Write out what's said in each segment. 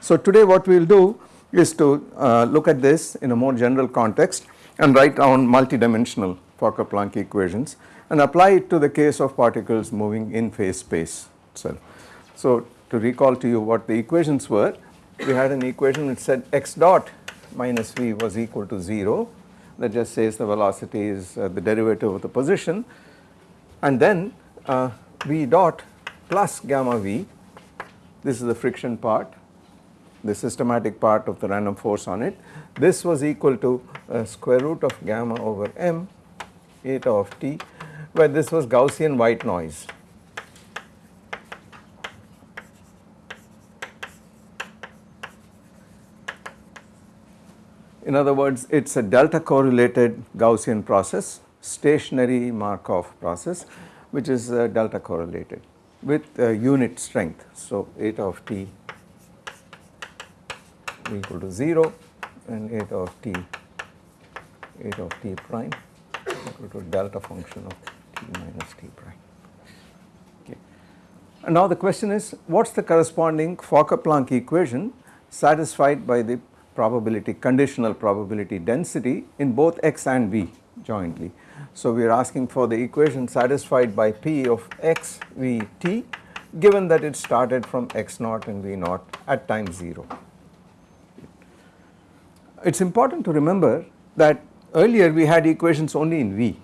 So, today what we will do is to uh, look at this in a more general context and write down multidimensional Fokker-Planck equations and apply it to the case of particles moving in phase space itself. So, to recall to you what the equations were, we had an equation which said x dot minus v was equal to 0 that just says the velocity is uh, the derivative of the position and then uh, v dot plus gamma v this is the friction part the systematic part of the random force on it. This was equal to uh, square root of gamma over m eta of t where this was Gaussian white noise. In other words it is a delta correlated Gaussian process stationary Markov process which is uh, delta correlated with uh, unit strength. So, eta of t equal to 0 and eta of t eta of t prime equal to delta function of t minus t prime. Okay. And now the question is what is the corresponding Fokker-Planck equation satisfied by the probability conditional probability density in both x and v jointly. So we are asking for the equation satisfied by p of x v t given that it started from x naught and v naught at time 0. It is important to remember that earlier we had equations only in V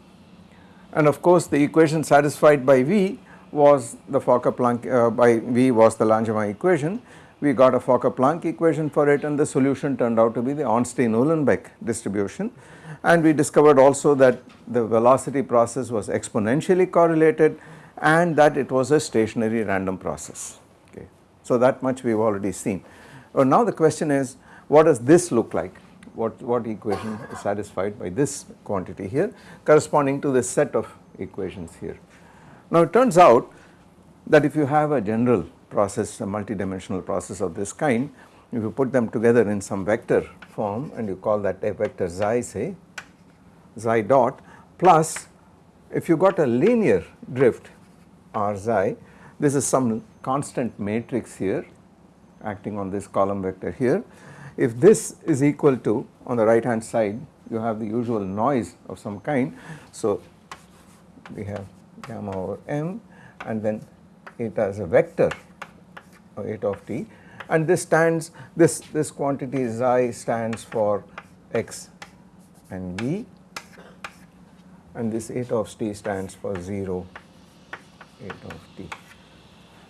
and of course the equation satisfied by V was the Fokker-Planck uh, by V was the Langevin equation. We got a Fokker-Planck equation for it and the solution turned out to be the Ornstein-Uhlenbeck distribution and we discovered also that the velocity process was exponentially correlated and that it was a stationary random process okay. So that much we have already seen. Well, now the question is what does this look like what, what equation is satisfied by this quantity here corresponding to this set of equations here. Now it turns out that if you have a general process a multidimensional process of this kind if you put them together in some vector form and you call that a vector xi say xi dot plus if you got a linear drift r xi this is some constant matrix here acting on this column vector here if this is equal to on the right hand side you have the usual noise of some kind. So, we have gamma over m and then eta as a vector or eta of t and this stands this this quantity xi stands for x and v and this eta of t stands for 0 eta of t.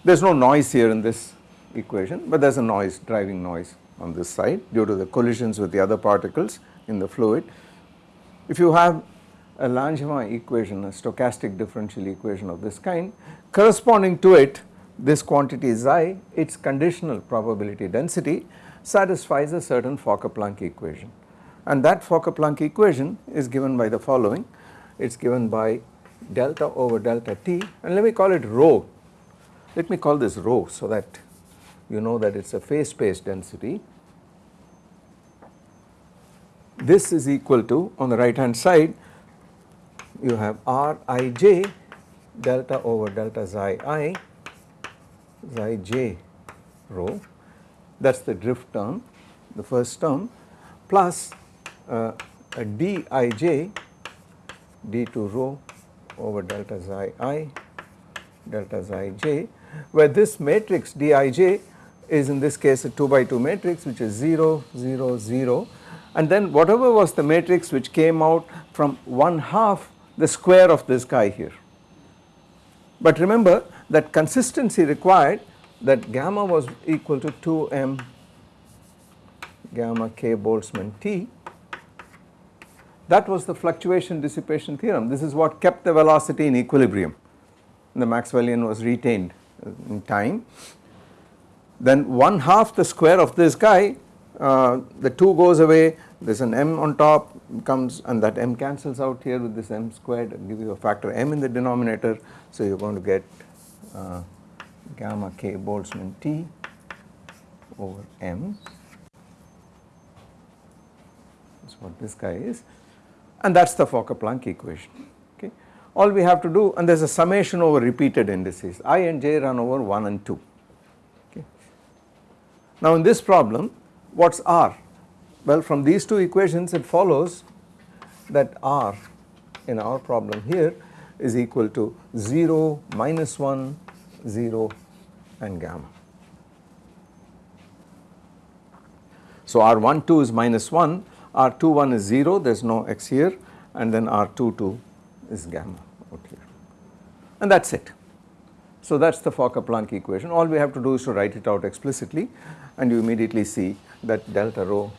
There is no noise here in this equation, but there is a noise driving noise on this side due to the collisions with the other particles in the fluid. If you have a Langevin equation, a stochastic differential equation of this kind, corresponding to it this quantity xi, its conditional probability density satisfies a certain Fokker-Planck equation. And that Fokker-Planck equation is given by the following, it is given by delta over delta t and let me call it rho, let me call this rho so that you know that it is a phase space density. This is equal to on the right hand side you have R i j delta over delta xi i xi j rho that is the drift term the first term plus uh, a d i j d2 rho over delta xi i delta xi j where this matrix dij is in this case a 2 by 2 matrix which is 0 0 0 and then whatever was the matrix which came out from 1 half the square of this guy here. But remember that consistency required that gamma was equal to 2m gamma k Boltzmann T. That was the fluctuation dissipation theorem. This is what kept the velocity in equilibrium. The Maxwellian was retained in time then 1 half the square of this guy uh, the 2 goes away there is an m on top comes and that m cancels out here with this m squared and give you a factor m in the denominator. So, you are going to get uh, gamma k Boltzmann T over m that is what this guy is and that is the Fokker-Planck equation okay. All we have to do and there is a summation over repeated indices i and j run over 1 and 2 okay. Now in this problem what is r? Well from these two equations it follows that r in our problem here is equal to 0, minus 1, 0 and gamma. So R12 is minus 1, R21 is 0 there is no x here and then R22 is gamma out here and that is it. So that is the Fokker-Planck equation all we have to do is to write it out explicitly and you immediately see that delta rho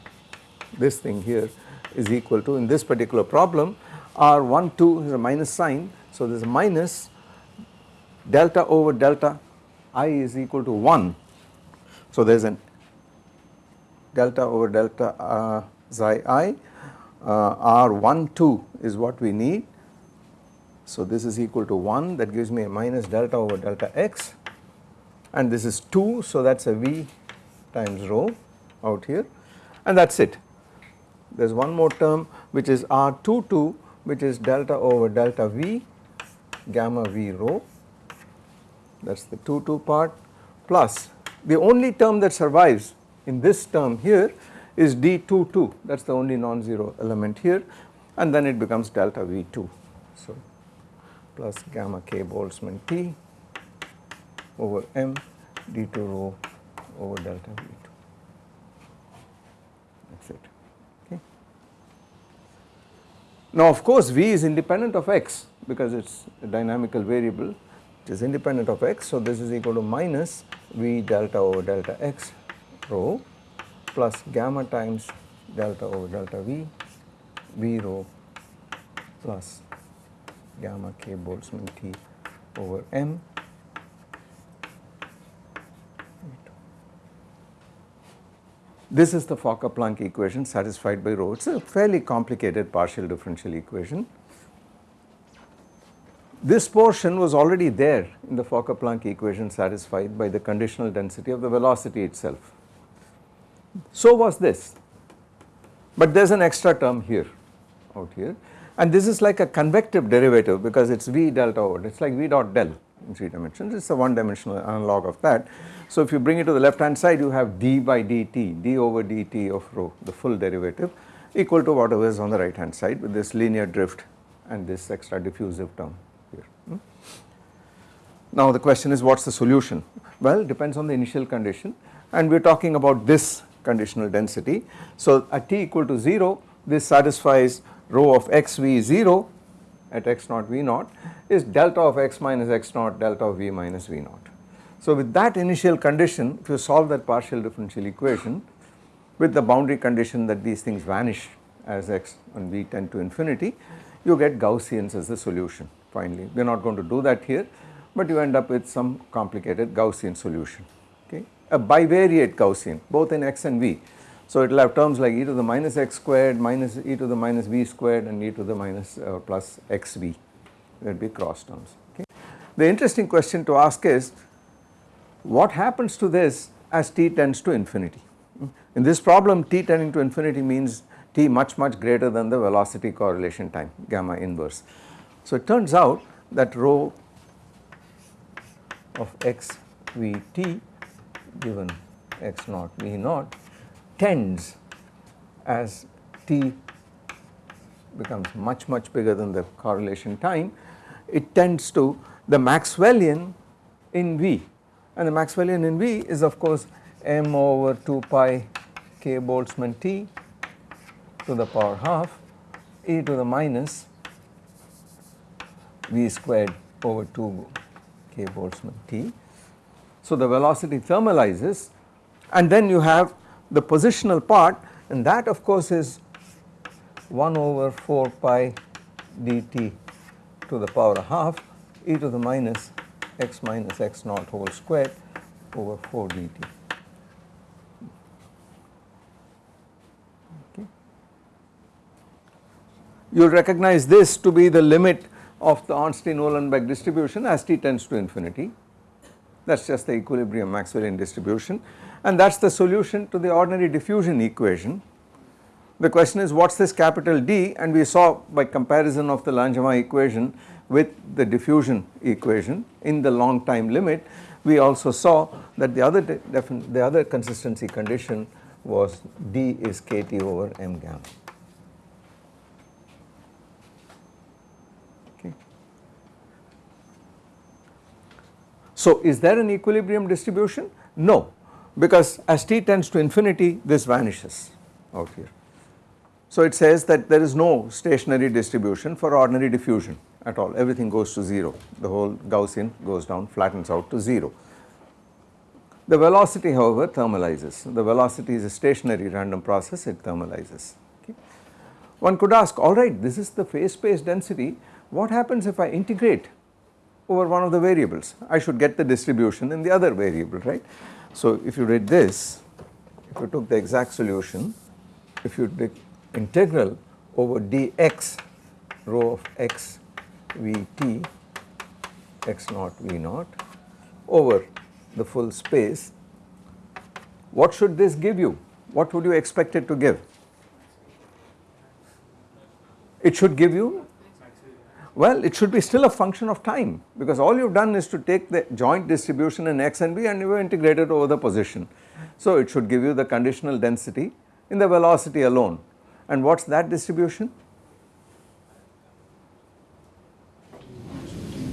this thing here is equal to in this particular problem R12 is a minus sign so there is a minus delta over delta i is equal to 1. So there is an delta over delta uh, xi i uh, R12 is what we need. So this is equal to 1 that gives me a minus delta over delta x and this is 2 so that is a v times rho out here. And that is it. There is one more term which is R22 which is delta over delta v gamma v rho. That is the 2 2 part. Plus the only term that survives in this term here is d22 that is the only non-zero element here. And then it becomes delta v2. So plus gamma k Boltzmann T over m d2 rho over delta v2 that is it. Okay. Now of course v is independent of x because it is a dynamical variable it is independent of x. So this is equal to minus v delta over delta x rho plus gamma times delta over delta v v rho plus gamma k Boltzmann T over m This is the Fokker-Planck equation satisfied by rho. It is a fairly complicated partial differential equation. This portion was already there in the Fokker-Planck equation satisfied by the conditional density of the velocity itself. So was this, but there is an extra term here out here and this is like a convective derivative because it is V delta over it is like V dot del in 3 dimensions it is a one dimensional analog of that. So if you bring it to the left hand side you have d by dt d over dt of rho the full derivative equal to whatever is on the right hand side with this linear drift and this extra diffusive term. Hmm? Now the question is what is the solution? Well depends on the initial condition and we are talking about this conditional density. So at t equal to 0 this satisfies rho of x v 0 at x naught v naught is delta of x minus x naught delta of v minus v naught. So with that initial condition if you solve that partial differential equation with the boundary condition that these things vanish as x and v tend to infinity you get Gaussians as the solution finally. We are not going to do that here, but you end up with some complicated Gaussian solution, okay. A bivariate Gaussian both in x and v. So it will have terms like e to the minus x squared minus e to the minus v squared and e to the minus uh, plus xv, there will be cross terms, okay. The interesting question to ask is what happens to this as t tends to infinity. In this problem t tending to infinity means t much much greater than the velocity correlation time gamma inverse. So it turns out that rho of x v t given x naught v naught tends as t becomes much much bigger than the correlation time it tends to the Maxwellian in V and the Maxwellian in V is of course m over 2 pi k Boltzmann t to the power half e to the minus v squared over 2 k Boltzmann t. So the velocity thermalizes and then you have the positional part and that of course is 1 over 4 pi dt to the power half e to the minus x minus x naught whole squared over 4 dt. You will recognize this to be the limit of the Ornstein-Uhlenbeck distribution as t tends to infinity. That is just the equilibrium Maxwellian distribution and that is the solution to the ordinary diffusion equation. The question is what is this capital D and we saw by comparison of the Langevin equation with the diffusion equation in the long time limit we also saw that the other the other consistency condition was D is kT over m gamma. So is there an equilibrium distribution? No because as t tends to infinity this vanishes out here. So it says that there is no stationary distribution for ordinary diffusion at all everything goes to 0 the whole Gaussian goes down flattens out to 0. The velocity however thermalizes the velocity is a stationary random process it thermalizes. Okay. One could ask alright this is the phase space density what happens if I integrate over one of the variables I should get the distribution in the other variable right. So if you did this if you took the exact solution if you did integral over dx rho of x Vt x naught V naught over the full space, what should this give you? What would you expect it to give? It should give you, well it should be still a function of time because all you have done is to take the joint distribution in x and v and you have integrated over the position. So it should give you the conditional density in the velocity alone and what is that distribution?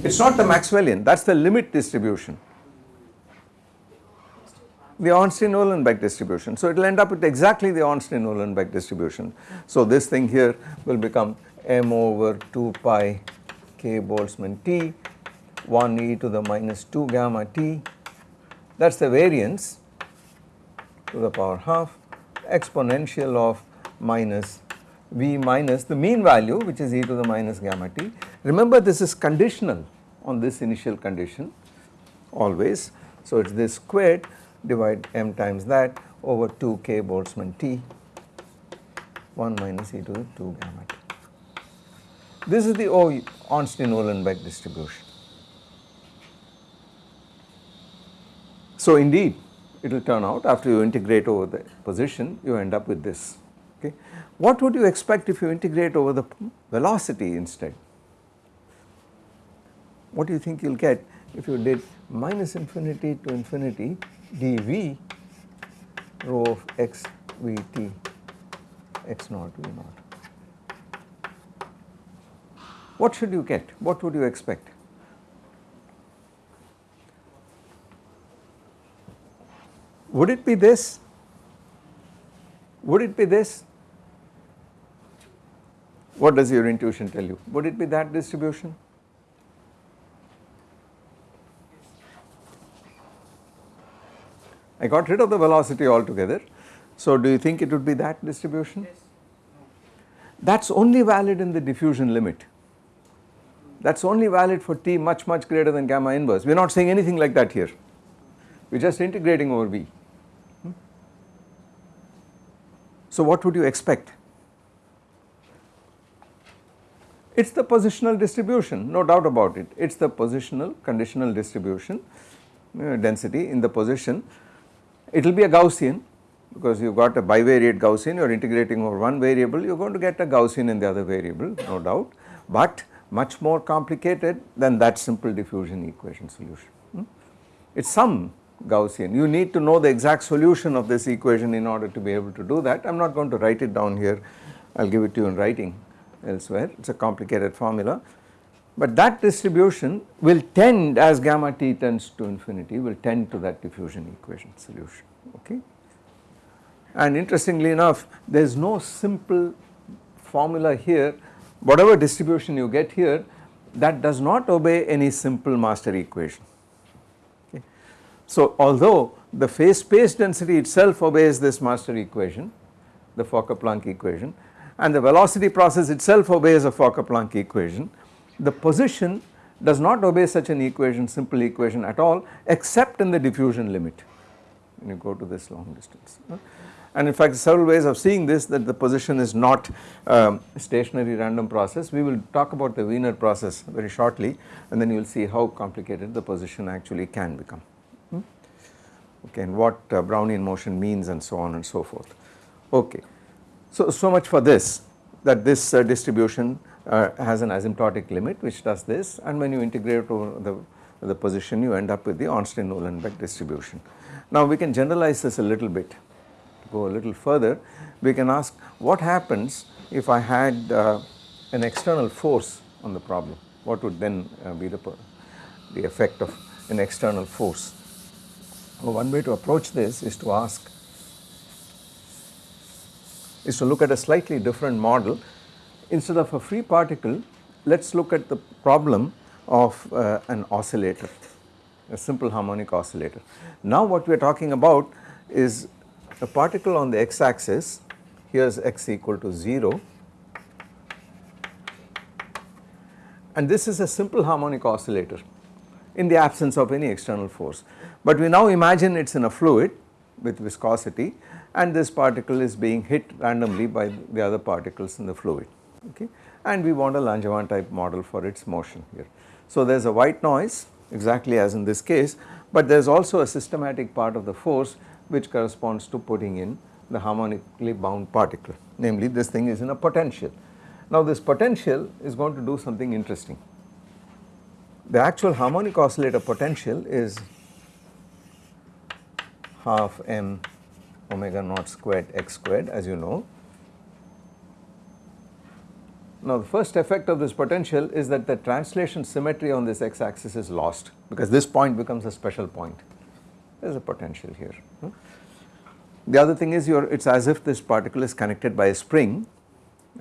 It is not the Maxwellian that is the limit distribution the Ornstein-Uhlenbeck distribution. So it will end up with exactly the Ornstein-Uhlenbeck distribution. So this thing here will become m over 2 pi k Boltzmann t 1 e to the minus 2 gamma t that is the variance to the power half exponential of minus v minus the mean value which is e to the minus gamma t. Remember this is conditional on this initial condition always. So it is this squared divide m times that over 2 k Boltzmann T 1 minus e to the 2 gamma t. This is the Ornstein-Uhlenbeck distribution. So indeed it will turn out after you integrate over the position you end up with this okay. What would you expect if you integrate over the velocity instead? What do you think you will get if you did minus infinity to infinity dv rho of x v t x naught v naught. What should you get? What would you expect? Would it be this? Would it be this? What does your intuition tell you? Would it be that distribution? I got rid of the velocity altogether. So do you think it would be that distribution? Yes. That is only valid in the diffusion limit. That is only valid for t much much greater than gamma inverse. We are not saying anything like that here. We are just integrating over v. Hmm? So what would you expect? It is the positional distribution no doubt about it. It is the positional conditional distribution uh, density in the position it will be a Gaussian because you have got a bivariate Gaussian you are integrating over one variable you are going to get a Gaussian in the other variable no doubt but much more complicated than that simple diffusion equation solution. Hmm? It is some Gaussian you need to know the exact solution of this equation in order to be able to do that I am not going to write it down here I will give it to you in writing elsewhere it is a complicated formula but that distribution will tend as gamma t tends to infinity will tend to that diffusion equation solution okay. And interestingly enough there is no simple formula here whatever distribution you get here that does not obey any simple master equation. Okay. So although the phase space density itself obeys this master equation the Fokker-Planck equation and the velocity process itself obeys a Fokker-Planck equation the position does not obey such an equation simple equation at all except in the diffusion limit when you go to this long distance. And in fact several ways of seeing this that the position is not um, stationary random process. We will talk about the Wiener process very shortly and then you will see how complicated the position actually can become hmm? okay and what uh, Brownian motion means and so on and so forth. Okay. So, so much for this that this uh, distribution uh, has an asymptotic limit which does this and when you integrate over the, the position you end up with the Ornstein-Uhlenbeck distribution. Now we can generalize this a little bit go a little further we can ask what happens if I had uh, an external force on the problem what would then uh, be the, the effect of an external force. Well, one way to approach this is to ask is to look at a slightly different model instead of a free particle let us look at the problem of uh, an oscillator a simple harmonic oscillator. Now what we are talking about is a particle on the x axis here is x equal to 0 and this is a simple harmonic oscillator in the absence of any external force. But we now imagine it is in a fluid with viscosity and this particle is being hit randomly by the other particles in the fluid okay and we want a Langevin type model for its motion here. So there is a white noise exactly as in this case but there is also a systematic part of the force which corresponds to putting in the harmonically bound particle namely this thing is in a potential. Now this potential is going to do something interesting. The actual harmonic oscillator potential is half m omega naught squared x squared as you know. Now the first effect of this potential is that the translation symmetry on this x axis is lost because this point becomes a special point. There is a potential here. Hmm? The other thing is it is as if this particle is connected by a spring,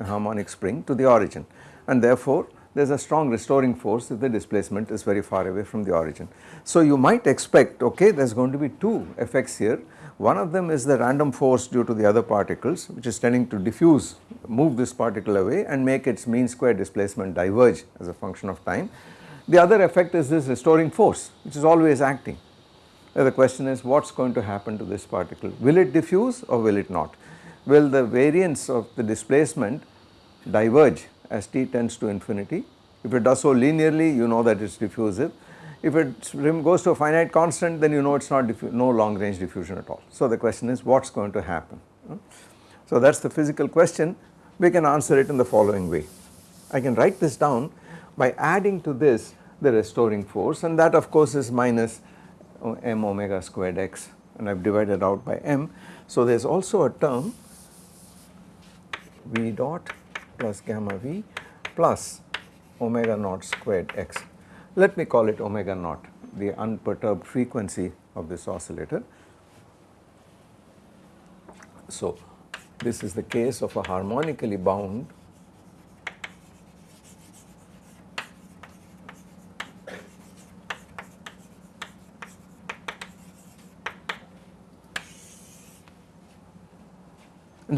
a harmonic spring to the origin and therefore there is a strong restoring force if the displacement is very far away from the origin. So you might expect okay there is going to be two effects here one of them is the random force due to the other particles which is tending to diffuse move this particle away and make its mean square displacement diverge as a function of time. The other effect is this restoring force which is always acting. The question is what is going to happen to this particle will it diffuse or will it not will the variance of the displacement diverge as t tends to infinity. If it does so linearly you know that it is diffusive. If it goes to a finite constant then you know it is not no long range diffusion at all. So the question is what is going to happen. Hmm? So that is the physical question we can answer it in the following way. I can write this down by adding to this the restoring force and that of course is minus m omega squared x and I have divided out by m. So there is also a term v dot plus gamma v plus omega naught squared x. Let me call it omega naught the unperturbed frequency of this oscillator. So this is the case of a harmonically bound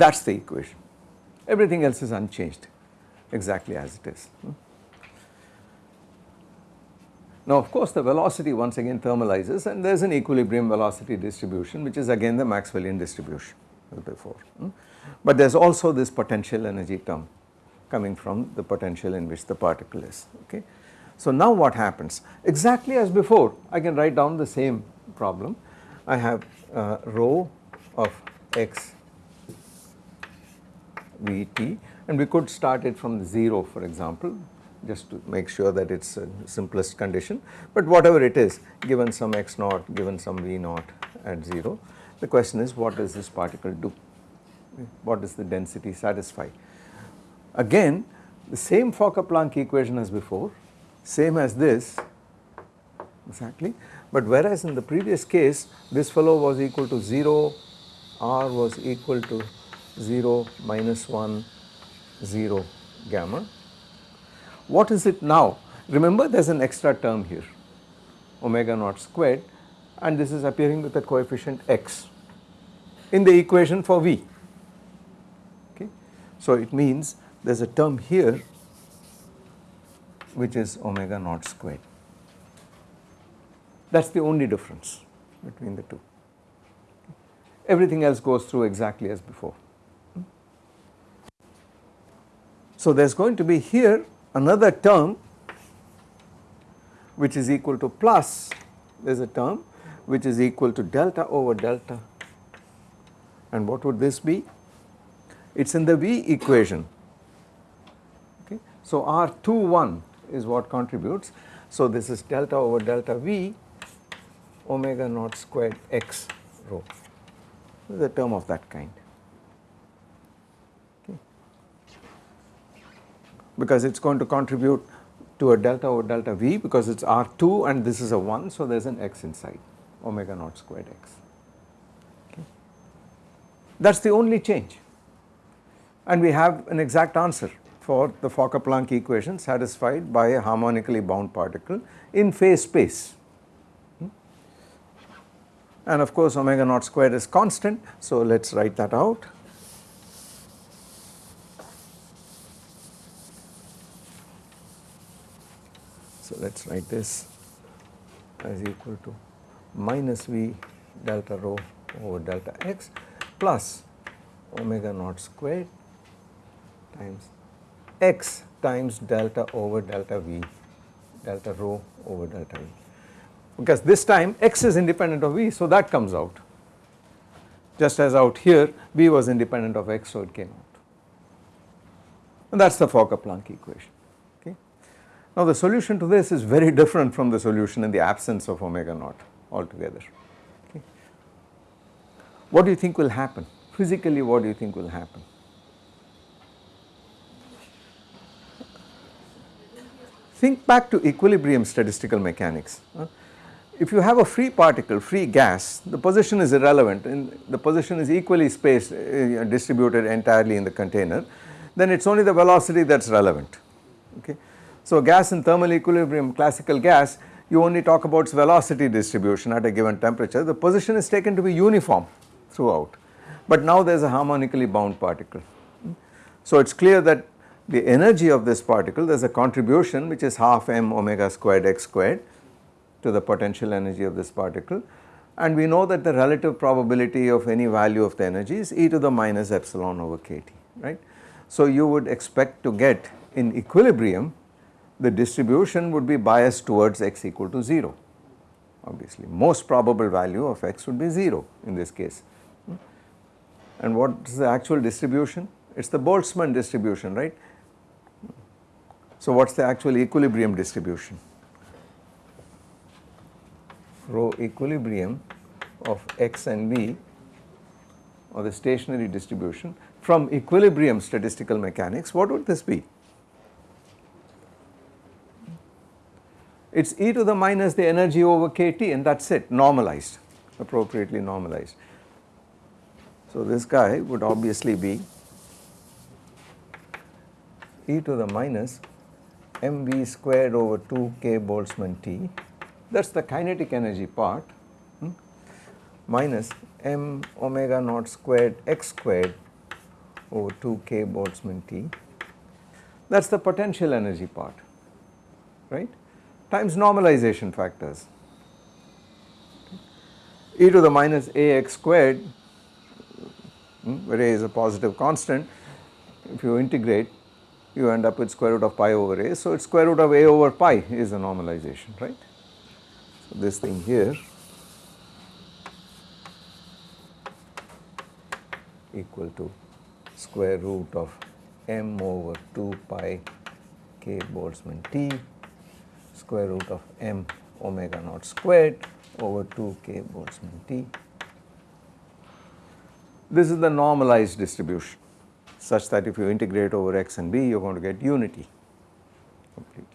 that is the equation everything else is unchanged exactly as it is. Now of course the velocity once again thermalizes and there is an equilibrium velocity distribution which is again the Maxwellian distribution before. But there is also this potential energy term coming from the potential in which the particle is okay. So now what happens exactly as before I can write down the same problem I have uh, rho of x Vt and we could start it from 0 for example just to make sure that it is a simplest condition. But whatever it is given some x naught given some v naught at 0 the question is what does this particle do? What does the density satisfy. Again the same Fokker-Planck equation as before same as this. Exactly. But whereas in the previous case this fellow was equal to 0 r was equal to 0 minus 1 0 gamma. What is it now? Remember there is an extra term here omega naught squared and this is appearing with a coefficient x in the equation for V. Okay. So it means there is a term here which is omega naught squared. That is the only difference between the two. everything else goes through exactly as before. So there is going to be here another term which is equal to plus there is a term which is equal to delta over delta. And what would this be? It is in the V equation. Okay. So R21 is what contributes. So this is delta over delta V omega naught squared x rho. A term of that kind because it is going to contribute to a delta over delta V because it is R2 and this is a 1 so there is an x inside omega naught squared x. That is the only change and we have an exact answer for the Fokker-Planck equation satisfied by a harmonically bound particle in phase space. Hmm. And of course omega naught squared is constant so let us write that out. So let us write this as equal to minus V delta rho over delta x plus omega naught squared times x times delta over delta V delta rho over delta V. Because this time x is independent of V so that comes out. Just as out here V was independent of x so it came out. And that is the Fokker-Planck equation. Now the solution to this is very different from the solution in the absence of omega naught altogether. Okay. What do you think will happen? Physically what do you think will happen? Think back to equilibrium statistical mechanics. If you have a free particle, free gas, the position is irrelevant and the position is equally spaced, uh, distributed entirely in the container, then it is only the velocity that is relevant. Okay. So gas in thermal equilibrium classical gas you only talk about its velocity distribution at a given temperature the position is taken to be uniform throughout but now there is a harmonically bound particle. So it is clear that the energy of this particle there is a contribution which is half m omega squared x squared to the potential energy of this particle and we know that the relative probability of any value of the energy is e to the minus epsilon over kT right. So you would expect to get in equilibrium the distribution would be biased towards x equal to 0 obviously most probable value of x would be 0 in this case. And what is the actual distribution? It is the Boltzmann distribution right. So what is the actual equilibrium distribution? Rho equilibrium of x and v or the stationary distribution from equilibrium statistical mechanics what would this be? It is e to the minus the energy over kT and that is it. Normalized. Appropriately normalized. So this guy would obviously be e to the minus mv squared over 2 k Boltzmann T. That is the kinetic energy part. Hmm, minus m omega naught squared x squared over 2 k Boltzmann T. That is the potential energy part. Right times normalization factors. e to the minus ax squared hmm, where a is a positive constant if you integrate you end up with square root of pi over a. So, it is square root of a over pi is a normalization right. So, this thing here equal to square root of m over 2 pi k Boltzmann T square root of m omega naught squared over 2 k Boltzmann T. This is the normalized distribution such that if you integrate over x and b you are going to get unity completely.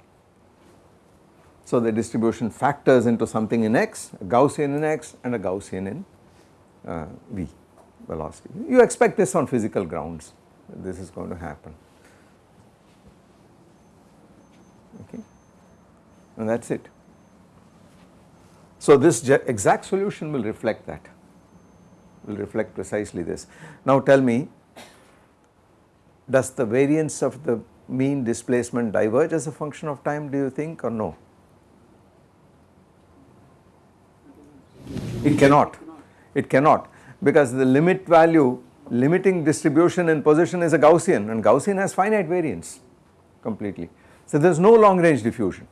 So the distribution factors into something in x, a Gaussian in x and a Gaussian in uh, v velocity. You expect this on physical grounds, this is going to happen. Okay and that is it. So this exact solution will reflect that, will reflect precisely this. Now tell me, does the variance of the mean displacement diverge as a function of time do you think or no? It cannot, it cannot because the limit value limiting distribution in position is a Gaussian and Gaussian has finite variance completely. So there is no long range diffusion.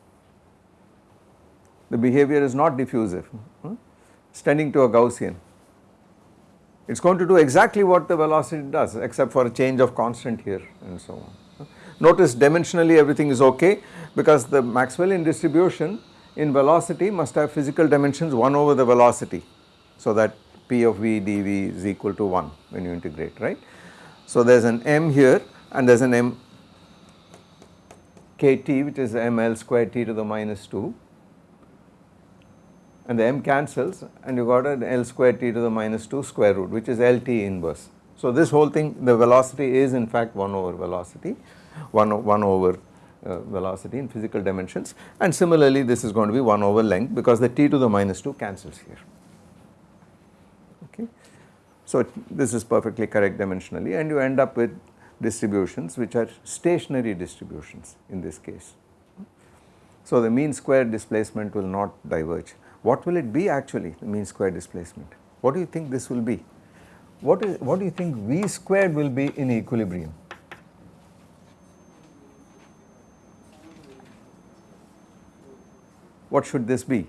The behavior is not diffusive, hmm? it is tending to a Gaussian. It is going to do exactly what the velocity does except for a change of constant here and so on. Notice dimensionally everything is okay because the Maxwellian distribution in velocity must have physical dimensions 1 over the velocity. So that P of v dv is equal to 1 when you integrate right. So there is an m here and there is an m kt which is ml square t to the minus 2 and the m cancels and you got an L square t to the minus 2 square root which is LT inverse. So this whole thing the velocity is in fact 1 over velocity 1, 1 over uh, velocity in physical dimensions and similarly this is going to be 1 over length because the t to the minus 2 cancels here okay. So this is perfectly correct dimensionally and you end up with distributions which are stationary distributions in this case. So the mean square displacement will not diverge what will it be actually the mean square displacement? What do you think this will be? What is what do you think V squared will be in equilibrium? What should this be?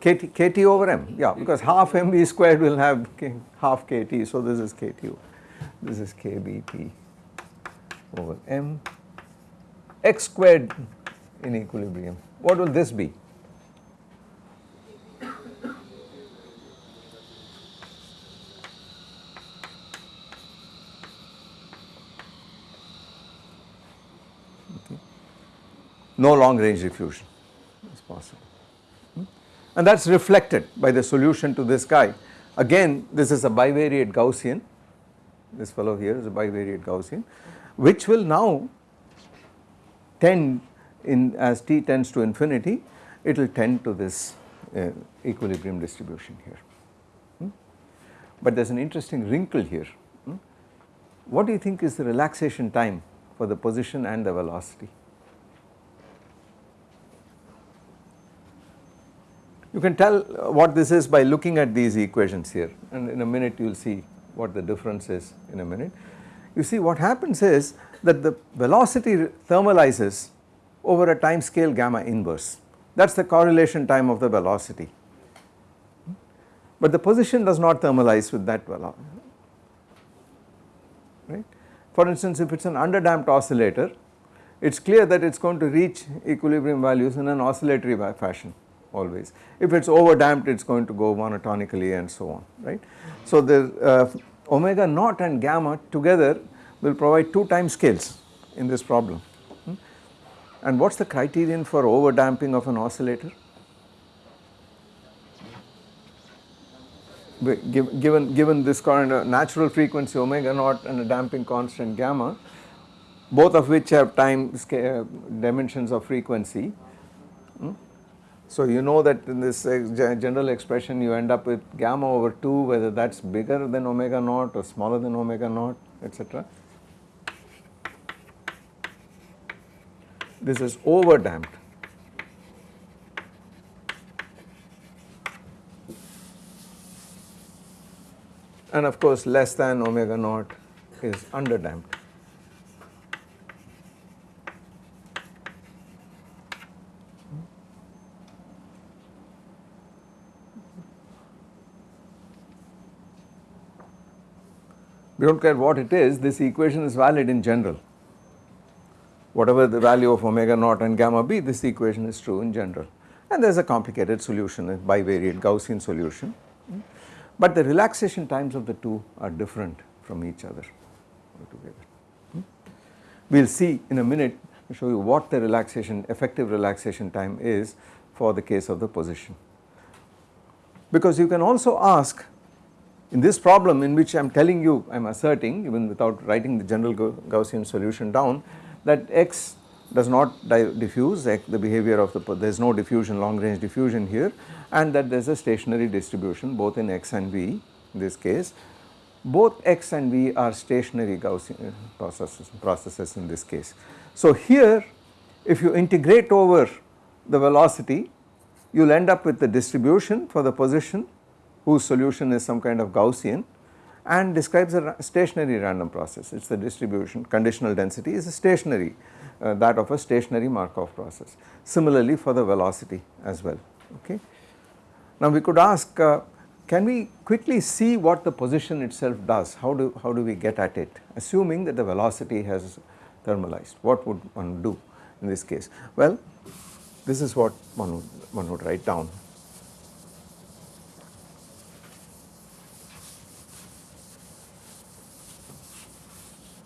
KT, KT over M, yeah, because half MV squared will have K, half KT, so this is KT, this is KBT over M, X squared in equilibrium. What will this be? No long range diffusion is possible hmm? and that is reflected by the solution to this guy. Again this is a bivariate Gaussian, this fellow here is a bivariate Gaussian which will now tend in as t tends to infinity it will tend to this uh, equilibrium distribution here. Hmm? But there is an interesting wrinkle here. Hmm? What do you think is the relaxation time for the position and the velocity? You can tell what this is by looking at these equations here and in a minute you will see what the difference is in a minute. You see what happens is that the velocity thermalizes over a time scale gamma inverse that is the correlation time of the velocity. But the position does not thermalize with that velocity right. For instance if it is an underdamped oscillator it is clear that it is going to reach equilibrium values in an oscillatory fashion always. If it is overdamped it is going to go monotonically and so on right. So the uh, omega naught and gamma together will provide two time scales in this problem. And what is the criterion for over damping of an oscillator? Given, given this current uh, natural frequency omega naught and a damping constant gamma, both of which have time scale, dimensions of frequency. Hmm? So you know that in this uh, general expression you end up with gamma over 2 whether that is bigger than omega naught or smaller than omega naught etc. this is over damped. And of course less than omega naught is under damped. We do not care what it is, this equation is valid in general whatever the value of omega naught and gamma b this equation is true in general and there is a complicated solution a bivariate Gaussian solution but the relaxation times of the two are different from each other altogether. We will see in a minute show you what the relaxation effective relaxation time is for the case of the position. Because you can also ask in this problem in which I am telling you I am asserting even without writing the general Gaussian solution down that x does not diffuse the behavior of the there is no diffusion long range diffusion here and that there is a stationary distribution both in x and v in this case both x and v are stationary Gaussian uh, processes, processes in this case. So here if you integrate over the velocity you will end up with the distribution for the position whose solution is some kind of Gaussian and describes a stationary random process. It is the distribution conditional density is a stationary uh, that of a stationary Markov process. Similarly for the velocity as well okay. Now we could ask uh, can we quickly see what the position itself does how do how do we get at it assuming that the velocity has thermalized what would one do in this case well this is what one would, one would write down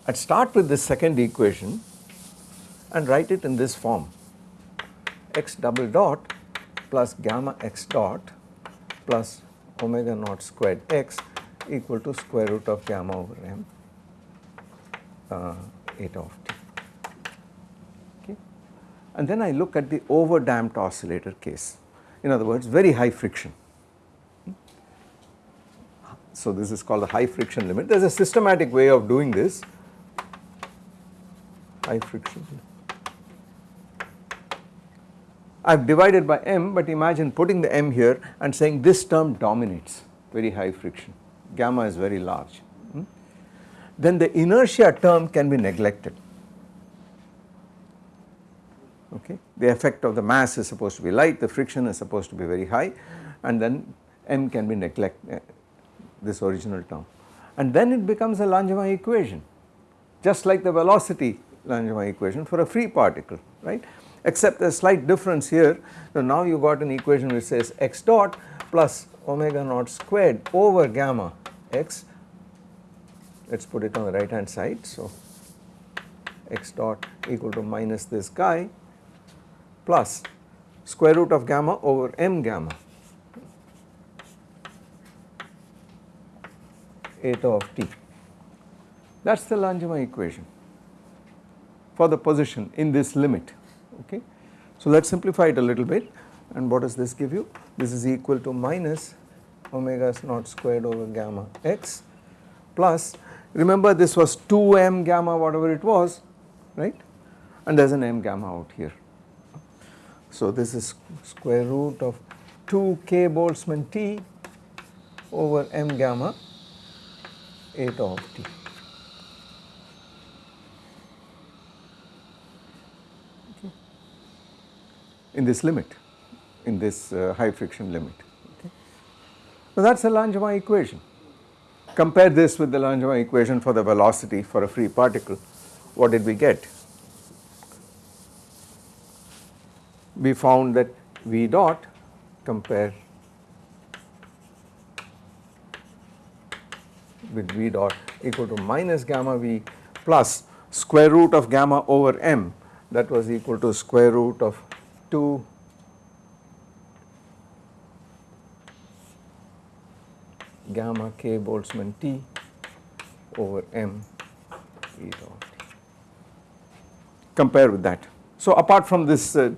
I'd start with this second equation and write it in this form x double dot plus gamma x dot plus omega naught squared x equal to square root of gamma over m uh, eta of t. Okay. And then I look at the over damped oscillator case in other words very high friction. So this is called the high friction limit there is a systematic way of doing this high friction. I have divided by m but imagine putting the m here and saying this term dominates. Very high friction. Gamma is very large. Hmm? then the inertia term can be neglected. Okay? The effect of the mass is supposed to be light the friction is supposed to be very high and then m can be neglect uh, this original term. And then it becomes a Langevin equation. Just like the velocity Langevin equation for a free particle right? Except a slight difference here. So now you got an equation which says x dot plus omega naught squared over gamma x. Let us put it on the right hand side. So x dot equal to minus this guy plus square root of gamma over m gamma. Eta of t. That is the Langevin equation for the position in this limit okay. So let us simplify it a little bit and what does this give you? This is equal to minus omega naught squared over gamma x plus remember this was 2m gamma whatever it was right and there is an m gamma out here. So this is square root of 2 k Boltzmann T over m gamma eta of t. in this limit, in this uh, high friction limit. Okay. So that is a Langevin equation. Compare this with the Langevin equation for the velocity for a free particle. What did we get? We found that V dot compare with V dot equal to minus gamma V plus square root of gamma over m that was equal to square root of 2 gamma k Boltzmann T over m e dot. Compare with that. So apart from this uh,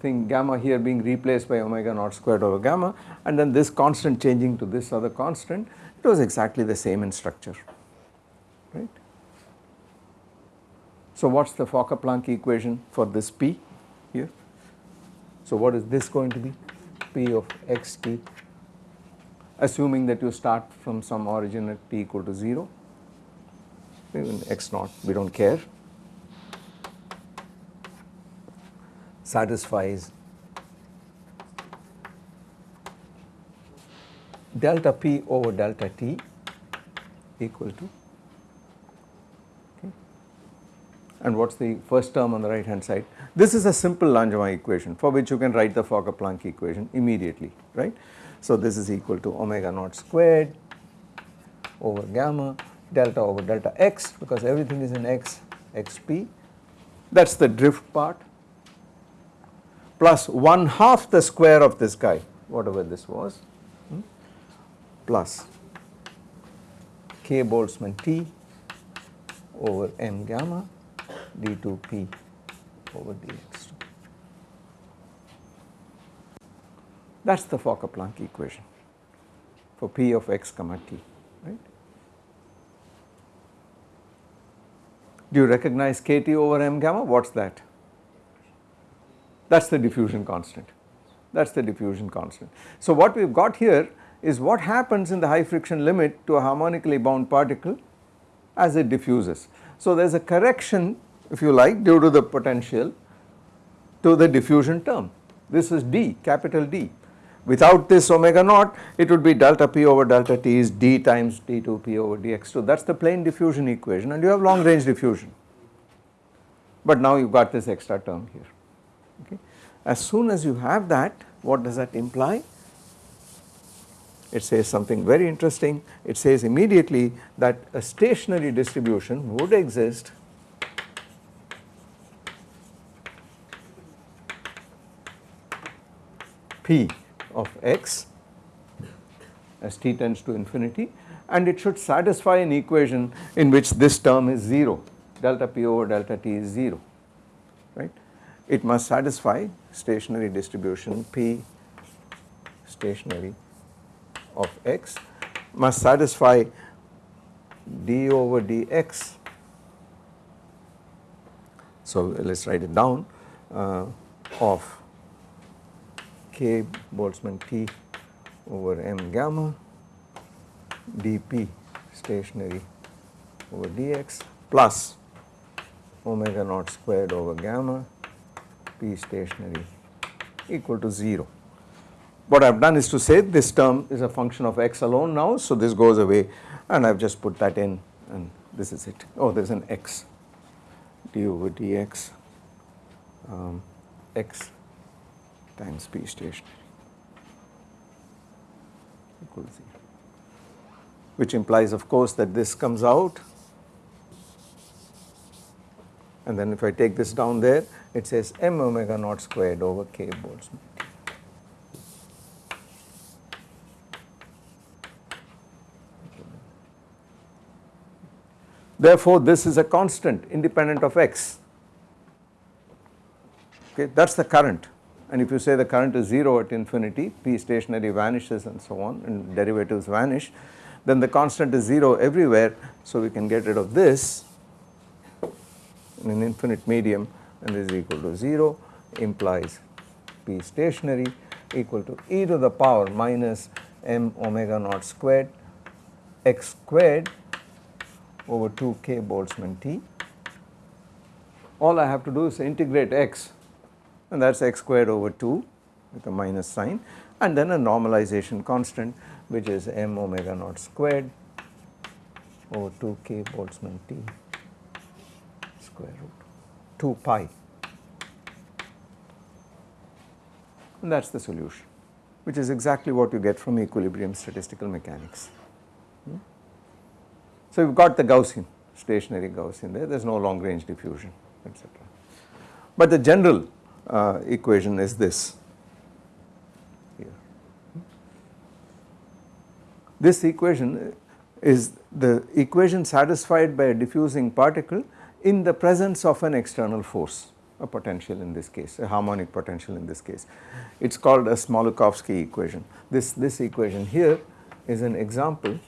thing gamma here being replaced by omega naught squared over gamma and then this constant changing to this other constant it was exactly the same in structure right. So what is the Fokker-Planck equation for this P here? So what is this going to be? P of x t assuming that you start from some origin at t equal to 0 even x naught we do not care satisfies delta p over delta t equal to and what is the first term on the right hand side. This is a simple Langevin equation for which you can write the Fokker-Planck equation immediately right. So this is equal to omega naught squared over gamma delta over delta x because everything is in x xp that is the drift part plus 1 half the square of this guy whatever this was hmm, plus k Boltzmann T over m gamma d2p over dx2. That is the Fokker-Planck equation for p of x comma t, right. Do you recognize kt over m gamma? What is that? That is the diffusion constant. That is the diffusion constant. So what we have got here is what happens in the high friction limit to a harmonically bound particle as it diffuses. So there is a correction if you like due to the potential to the diffusion term. This is d capital D. Without this omega naught it would be delta p over delta t is d times d2p over dx2 that is the plain diffusion equation and you have long range diffusion. But now you have got this extra term here. Okay. As soon as you have that what does that imply? It says something very interesting it says immediately that a stationary distribution would exist p of x as t tends to infinity and it should satisfy an equation in which this term is 0 delta p over delta t is 0 right. It must satisfy stationary distribution p stationary of x must satisfy d over dx. So let us write it down uh, of k Boltzmann T over m gamma dp stationary over dx plus omega naught squared over gamma p stationary equal to 0. What I have done is to say this term is a function of x alone now so this goes away and I have just put that in and this is it. Oh there is an x d over dx um, x times p stationary equal to 0 which implies of course that this comes out. And then if I take this down there it says m omega naught squared over k Boltzmann. Therefore, this is a constant independent of x. Okay that is the current and if you say the current is 0 at infinity, P stationary vanishes and so on and derivatives vanish, then the constant is 0 everywhere. So we can get rid of this in an infinite medium and this is equal to 0 implies P stationary equal to e to the power minus m omega naught squared x squared over 2 k Boltzmann T. All I have to do is integrate x and that is x squared over 2 with a minus sign and then a normalization constant which is m omega naught squared over 2 k Boltzmann T square root 2 pi and that is the solution which is exactly what you get from equilibrium statistical mechanics. Hmm? So you have got the Gaussian stationary Gaussian there, there is no long range diffusion etc. But the general uh, equation is this. This equation is the equation satisfied by a diffusing particle in the presence of an external force a potential in this case a harmonic potential in this case. It is called a Smoluchowski equation. This this equation here is an example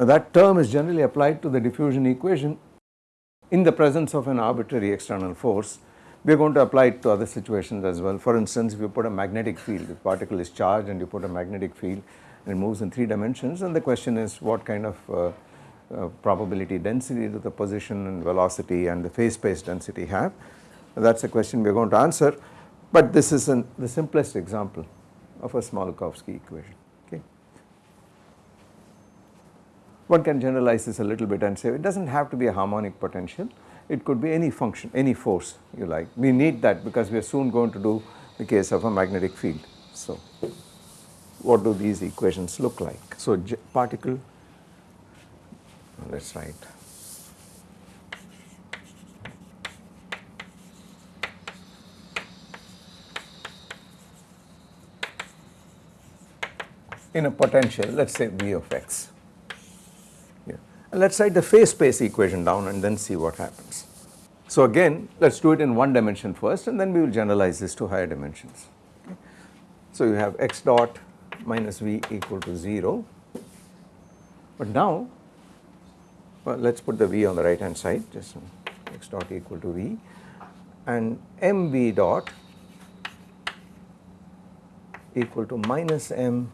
Now that term is generally applied to the diffusion equation in the presence of an arbitrary external force. We are going to apply it to other situations as well. For instance, if you put a magnetic field, the particle is charged and you put a magnetic field and it moves in 3 dimensions and the question is what kind of uh, uh, probability density do the position and velocity and the phase space density have. That is a question we are going to answer, but this is an, the simplest example of a Smoluchowski equation. One can generalize this a little bit and say it does not have to be a harmonic potential, it could be any function, any force you like. We need that because we are soon going to do the case of a magnetic field. So, what do these equations look like? So, particle, let us write. in a potential let us say V of x let us write the phase space equation down and then see what happens. So again let us do it in one dimension first and then we will generalize this to higher dimensions. Okay. So you have x dot minus v equal to 0. But now well, let us put the v on the right hand side just x dot equal to v and mv dot equal to minus m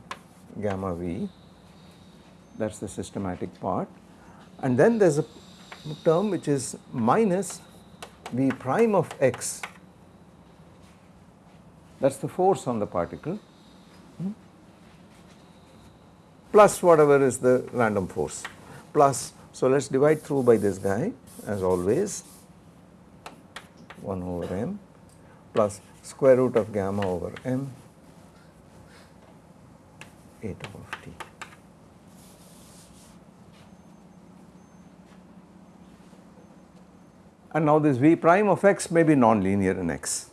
gamma v that is the systematic part and then there is a term which is minus v prime of x that is the force on the particle hmm, plus whatever is the random force plus so let us divide through by this guy as always 1 over m plus square root of gamma over m eta of t. And now this v prime of x may be non-linear in x.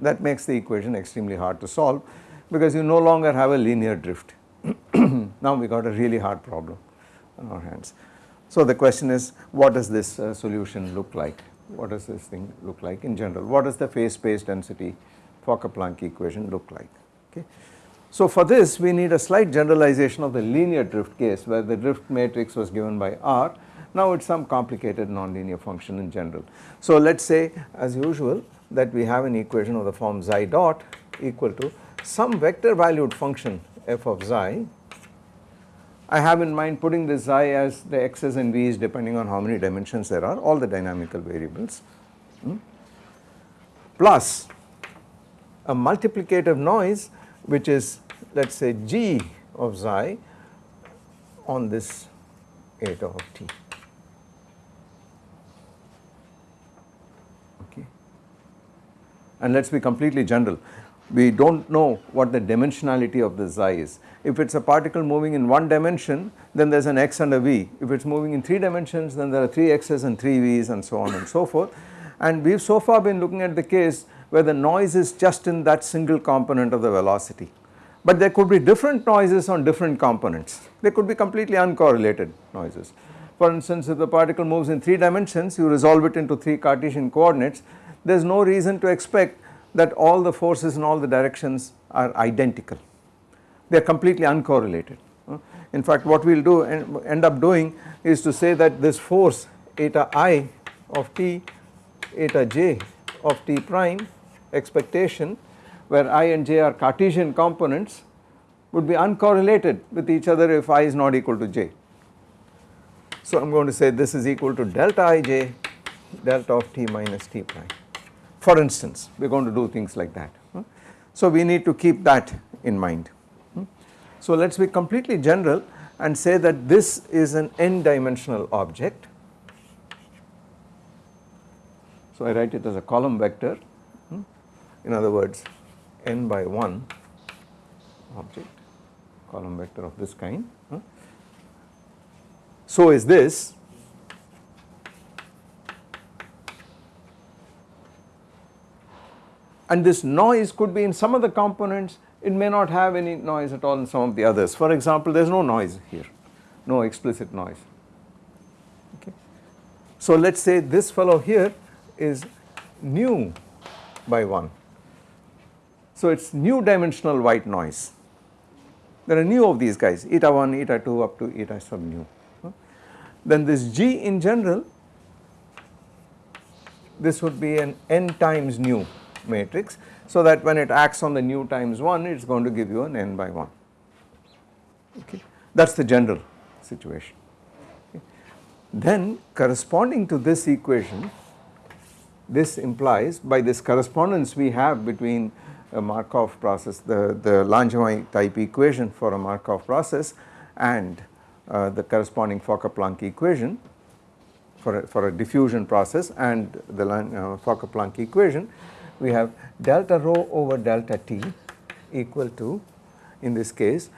That makes the equation extremely hard to solve because you no longer have a linear drift. now we got a really hard problem on our hands. So the question is what does this uh, solution look like? What does this thing look like in general? What does the phase space density Fokker-Planck equation look like? Okay. So for this we need a slight generalization of the linear drift case where the drift matrix was given by R. Now it is some complicated nonlinear function in general. So let us say as usual that we have an equation of the form xi dot equal to some vector valued function f of xi. I have in mind putting this xi as the x's and v's depending on how many dimensions there are all the dynamical variables hmm, plus a multiplicative noise which is let us say g of xi on this eta of t. and let us be completely general. We do not know what the dimensionality of the xi is. If it is a particle moving in one dimension then there is an x and a v. If it is moving in 3 dimensions then there are 3 x's and 3 v's and so on and so forth. And we have so far been looking at the case where the noise is just in that single component of the velocity. But there could be different noises on different components. They could be completely uncorrelated noises. For instance, if the particle moves in 3 dimensions, you resolve it into 3 Cartesian coordinates, there is no reason to expect that all the forces in all the directions are identical. They are completely uncorrelated. In fact, what we will do and end up doing is to say that this force eta i of t, eta j of t prime expectation where i and j are Cartesian components would be uncorrelated with each other if i is not equal to j. So I am going to say this is equal to delta ij delta of t minus t prime for instance we are going to do things like that. Hmm? So we need to keep that in mind. Hmm? So let us be completely general and say that this is an n dimensional object. So I write it as a column vector hmm? in other words n by 1 object column vector of this kind. So is this and this noise could be in some of the components it may not have any noise at all in some of the others. For example, there is no noise here, no explicit noise. Okay. So let us say this fellow here is nu by 1. So it is nu dimensional white noise. There are nu of these guys eta 1, eta 2 up to eta sub nu. Then this G in general this would be an n times nu matrix so that when it acts on the nu times 1 it is going to give you an n by 1 okay that is the general situation. Okay. Then corresponding to this equation this implies by this correspondence we have between a Markov process the, the Langevin type equation for a Markov process and uh, the corresponding Fokker-Planck equation for a, for a diffusion process and the uh, Fokker-Planck equation we have delta rho over delta t equal to in this case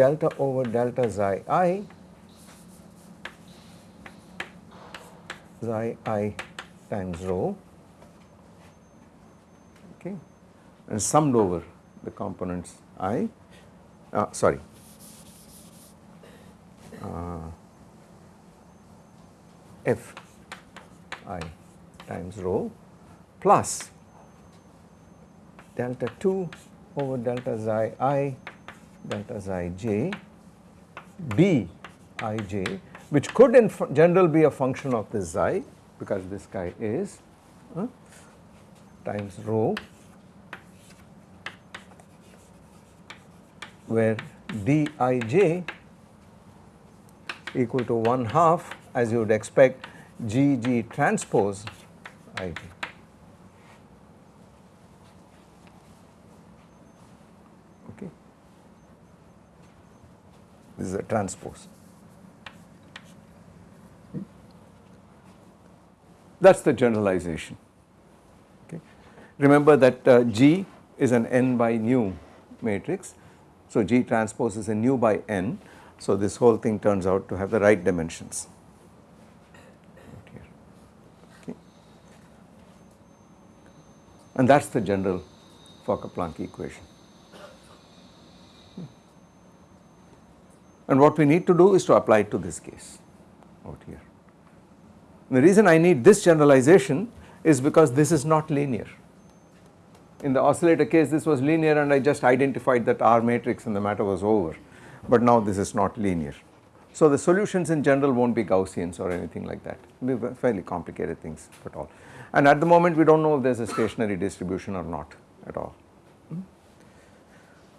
delta over delta xi i xi i times rho. Okay. And summed over the components i uh, sorry. Uh, f i times rho plus delta 2 over delta xi i delta xi j b i j which could in general be a function of this xi because this guy is uh, times rho where dij equal to 1 half as you would expect gg transpose ij. Is a transpose. That is the generalization. Okay. Remember that uh, G is an n by nu matrix. So, G transpose is a nu by n. So, this whole thing turns out to have the right dimensions. Okay. And that is the general Fokker-Planck equation. And what we need to do is to apply it to this case out here. The reason I need this generalization is because this is not linear. In the oscillator case this was linear and I just identified that R matrix and the matter was over, but now this is not linear. So the solutions in general not be Gaussians or anything like that, be fairly complicated things at all. And at the moment we do not know if there is a stationary distribution or not at all.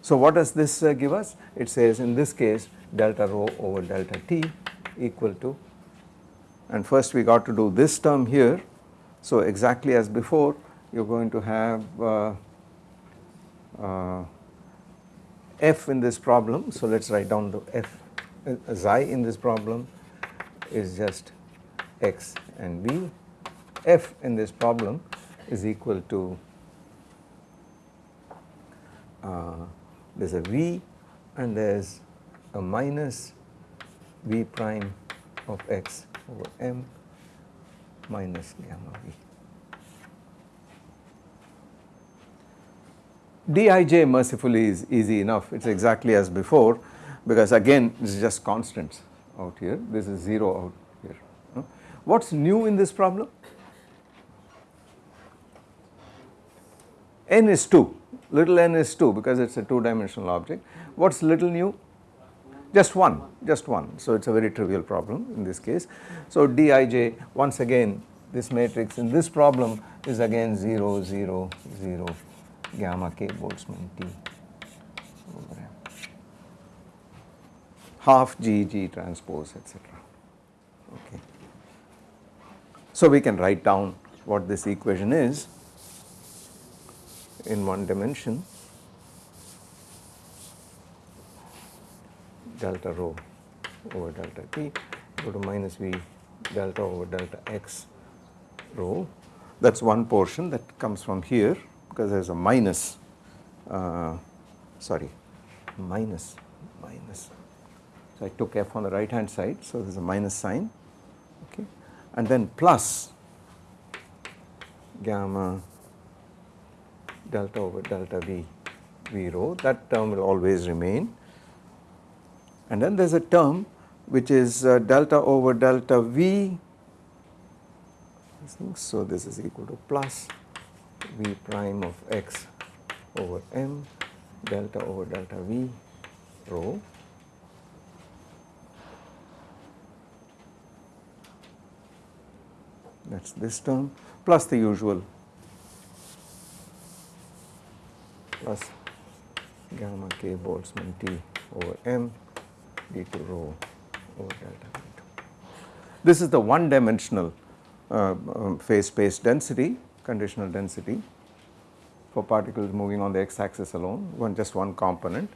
So what does this uh, give us? It says in this case delta rho over delta t equal to and first we got to do this term here. So exactly as before you are going to have uh, uh, f in this problem. So let us write down the f uh, xi in this problem is just x and v. f in this problem is equal to uh, there is a v and there is a minus v prime of x over m minus gamma v. Dij mercifully is easy enough, it is exactly as before because again this is just constants out here, this is 0 out here. What is new in this problem? n is 2, little n is 2 because it is a 2 dimensional object. What is little nu? just one, just one. So, it is a very trivial problem in this case. So, Dij once again this matrix in this problem is again 0, 0, 0 gamma k Boltzmann T half G G transpose etc. Okay. So, we can write down what this equation is in one dimension. Delta rho over delta t go to minus v delta over delta x rho. That is one portion that comes from here because there is a minus uh, sorry minus minus. So I took f on the right hand side so there is a minus sign okay? And then plus gamma delta over delta v v rho that term will always remain and then there is a term which is uh, delta over delta V. So this is equal to plus V prime of x over m delta over delta V rho that is this term plus the usual plus gamma k Boltzmann T over m d2 rho over delta v2. This is the one dimensional uh, um, phase space density, conditional density for particles moving on the x axis alone, one just one component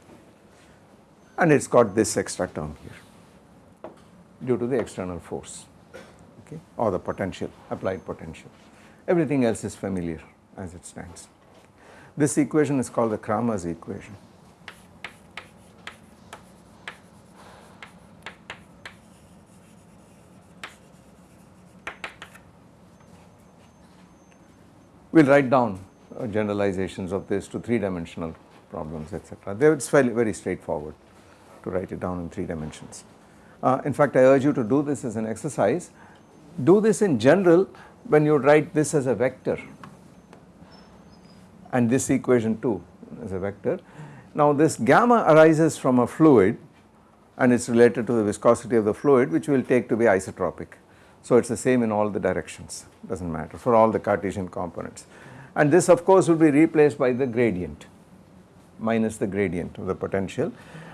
and it has got this extra term here due to the external force okay, or the potential, applied potential. Everything else is familiar as it stands. This equation is called the Kramers equation. we will write down uh, generalizations of this to 3 dimensional problems etc. It is very straightforward to write it down in 3 dimensions. Uh, in fact, I urge you to do this as an exercise. Do this in general when you write this as a vector and this equation too is a vector. Now this gamma arises from a fluid and it is related to the viscosity of the fluid which we will take to be isotropic. So it is the same in all the directions does not matter for all the Cartesian components and this of course will be replaced by the gradient minus the gradient of the potential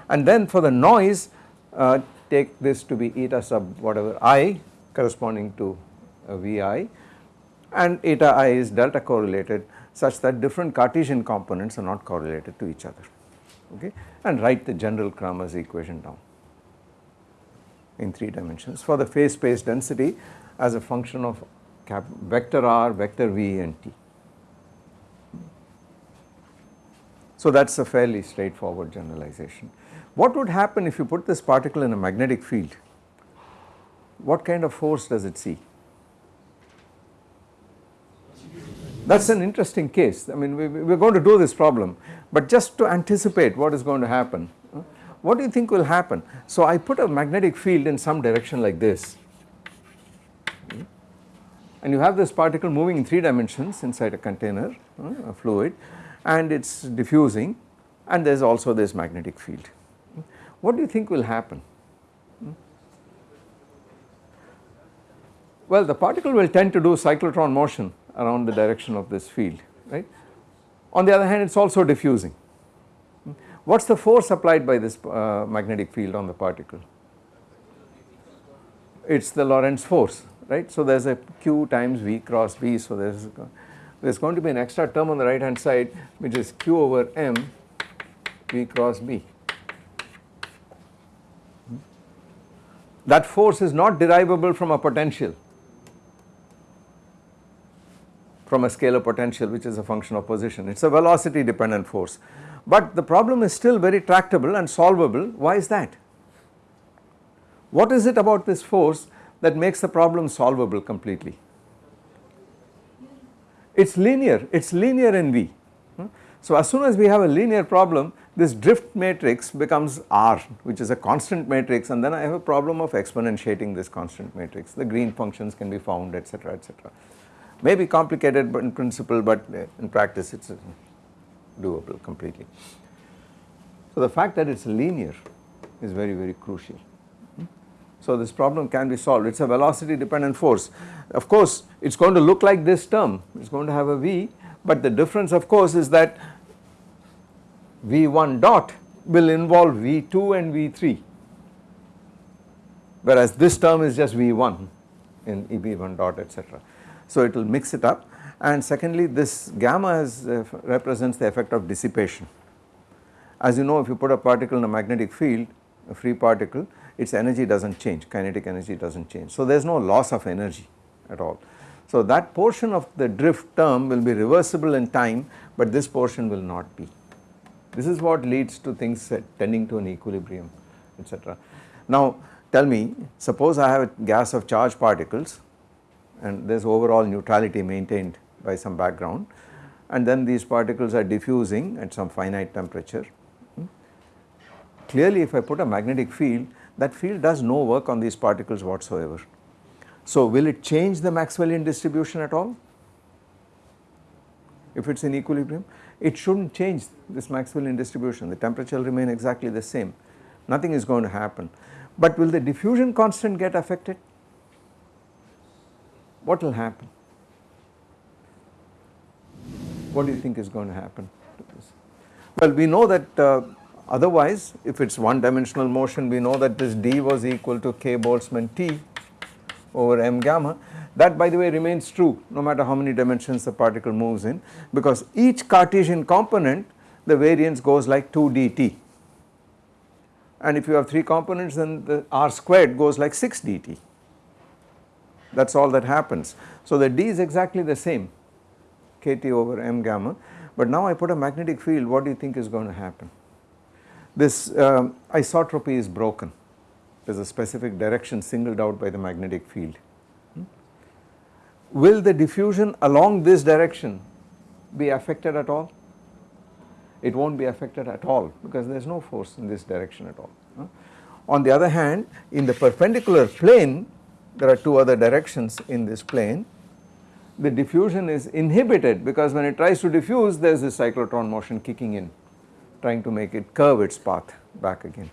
and then for the noise uh, take this to be eta sub whatever i corresponding to uh, Vi and eta i is delta correlated such that different Cartesian components are not correlated to each other okay and write the general Kramers equation down in 3 dimensions for the phase space density as a function of vector r, vector v and t. So that is a fairly straightforward generalization. What would happen if you put this particle in a magnetic field? What kind of force does it see? That is an interesting case. I mean, we, are going to do this problem, but just to anticipate what is going to happen, what do you think will happen? So I put a magnetic field in some direction like this hmm? and you have this particle moving in 3 dimensions inside a container, a fluid and it is diffusing and there is also this magnetic field. Hmm? What do you think will happen? Hmm? Well, the particle will tend to do cyclotron motion around the direction of this field, right. On the other hand, it is also diffusing. What is the force applied by this uh, magnetic field on the particle? It is the Lorentz force, right. So, there is a q times v cross b, so there is there is going to be an extra term on the right hand side which is q over m v cross b. That force is not derivable from a potential from a scalar potential which is a function of position it is a velocity dependent force but the problem is still very tractable and solvable why is that? What is it about this force that makes the problem solvable completely? It is linear, it is linear in V. Hmm? So as soon as we have a linear problem this drift matrix becomes R which is a constant matrix and then I have a problem of exponentiating this constant matrix. The green functions can be found etc etc. May be complicated but in principle but in practice it is doable completely. So the fact that it is linear is very very crucial. So this problem can be solved, it is a velocity dependent force. Of course it is going to look like this term, it is going to have a V but the difference of course is that V1 dot will involve V2 and V3 whereas this term is just V1 in EB1 dot etc. So it will mix it up and secondly this gamma is, uh, represents the effect of dissipation. As you know if you put a particle in a magnetic field a free particle its energy does not change kinetic energy does not change. So there is no loss of energy at all. So that portion of the drift term will be reversible in time but this portion will not be. This is what leads to things tending to an equilibrium etc. Now tell me suppose I have a gas of charged particles and there is overall neutrality maintained by some background and then these particles are diffusing at some finite temperature. Hmm. Clearly if I put a magnetic field that field does no work on these particles whatsoever. So will it change the Maxwellian distribution at all? If it is in equilibrium? It should not change this Maxwellian distribution, the temperature will remain exactly the same, nothing is going to happen. But will the diffusion constant get affected? What will happen? What do you think is going to happen to this? Well, we know that uh, otherwise if it is one dimensional motion we know that this d was equal to k Boltzmann T over m gamma that by the way remains true no matter how many dimensions the particle moves in because each Cartesian component the variance goes like 2 dt and if you have 3 components then the r squared goes like 6 dt that is all that happens. So the d is exactly the same kt over m gamma but now I put a magnetic field what do you think is going to happen? This um, isotropy is broken there is a specific direction singled out by the magnetic field will the diffusion along this direction be affected at all? It will not be affected at all because there is no force in this direction at all. On the other hand in the perpendicular plane there are two other directions in this plane the diffusion is inhibited because when it tries to diffuse there is this cyclotron motion kicking in. trying to make it curve its path back again.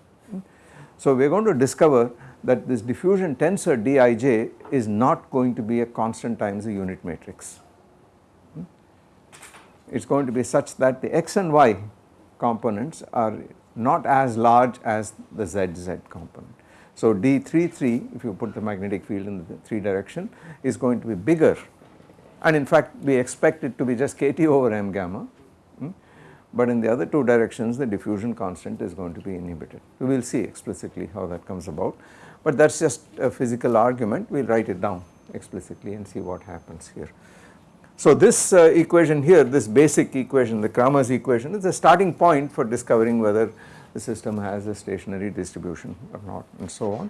So we are going to discover that this diffusion tensor Dij is not going to be a constant times a unit matrix. It is going to be such that the x and y components are not as large as the zz component. So D33 if you put the magnetic field in the 3 direction is going to be bigger and in fact we expect it to be just kT over m gamma hmm, but in the other two directions the diffusion constant is going to be inhibited. We will see explicitly how that comes about but that is just a physical argument we will write it down explicitly and see what happens here. So this uh, equation here this basic equation the Kramers equation is the starting point for discovering whether the system has a stationary distribution or not and so on.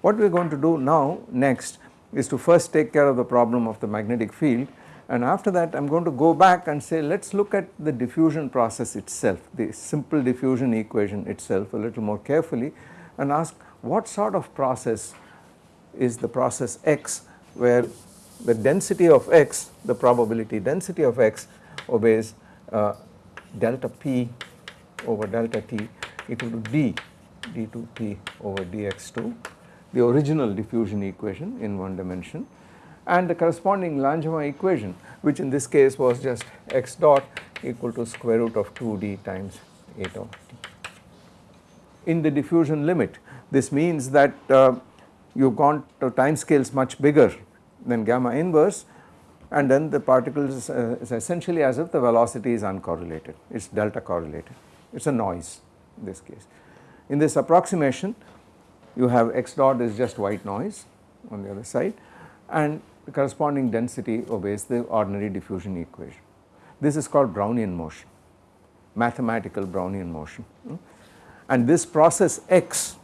What we are going to do now next is to first take care of the problem of the magnetic field and after that I am going to go back and say let us look at the diffusion process itself the simple diffusion equation itself a little more carefully and ask what sort of process is the process x where the density of x the probability density of x obeys uh, delta p over delta t equal to d d2p over dx2 the original diffusion equation in one dimension and the corresponding Langevin equation which in this case was just x dot equal to square root of 2d times eta of t. In the diffusion limit this means that uh, you have gone to time scales much bigger than gamma inverse and then the particle is, uh, is essentially as if the velocity is uncorrelated. It is delta correlated. It is a noise this case. In this approximation you have x dot is just white noise on the other side and the corresponding density obeys the ordinary diffusion equation. This is called Brownian motion, mathematical Brownian motion and this process x,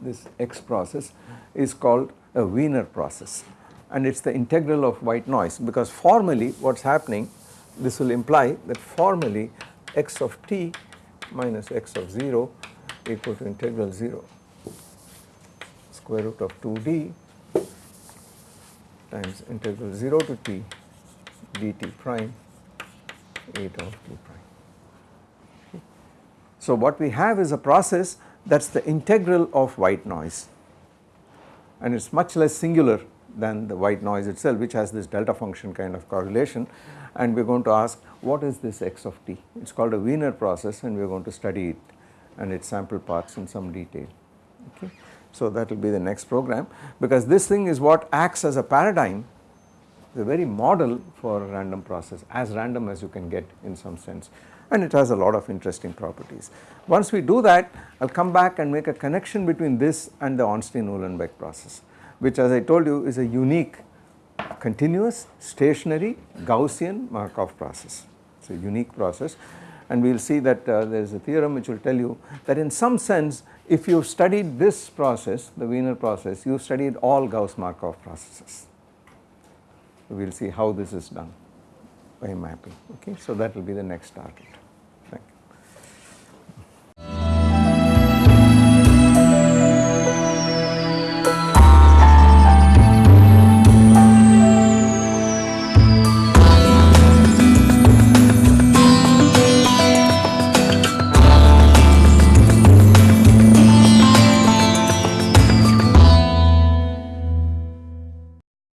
this x process is called a Wiener process and it is the integral of white noise because formally what is happening this will imply that formally x of t minus x of 0 equal to integral 0 square root of 2d times integral 0 to t dt prime eta of t prime. So what we have is a process that is the integral of white noise and it is much less singular than the white noise itself which has this delta function kind of correlation and we are going to ask what is this x of t. It is called a Wiener process and we are going to study it and its sample paths in some detail. Okay. So that will be the next program because this thing is what acts as a paradigm the very model for a random process as random as you can get in some sense and it has a lot of interesting properties. Once we do that I will come back and make a connection between this and the Ornstein-Uhlenbeck process which as I told you is a unique continuous stationary Gaussian Markov process. It is a unique process and we will see that uh, there is a theorem which will tell you that in some sense if you have studied this process the Wiener process you have studied all Gauss Markov processes. We will see how this is done by mapping okay. So that will be the next target.